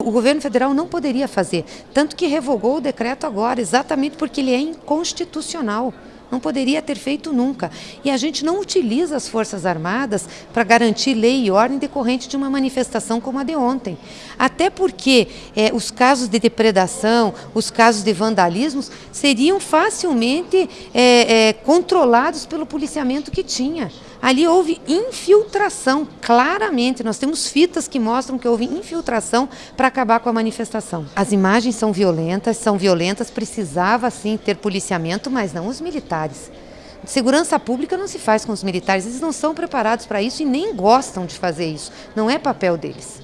O governo federal não poderia fazer, tanto que revogou o decreto agora, exatamente porque ele é inconstitucional. Não poderia ter feito nunca. E a gente não utiliza as Forças Armadas para garantir lei e ordem decorrente de uma manifestação como a de ontem. Até porque é, os casos de depredação, os casos de vandalismo seriam facilmente é, é, controlados pelo policiamento que tinha. Ali houve infiltração, claramente. Nós temos fitas que mostram que houve infiltração para acabar com a manifestação. As imagens são violentas, são violentas, precisava sim ter policiamento, mas não os militares. Segurança pública não se faz com os militares, eles não são preparados para isso e nem gostam de fazer isso. Não é papel deles.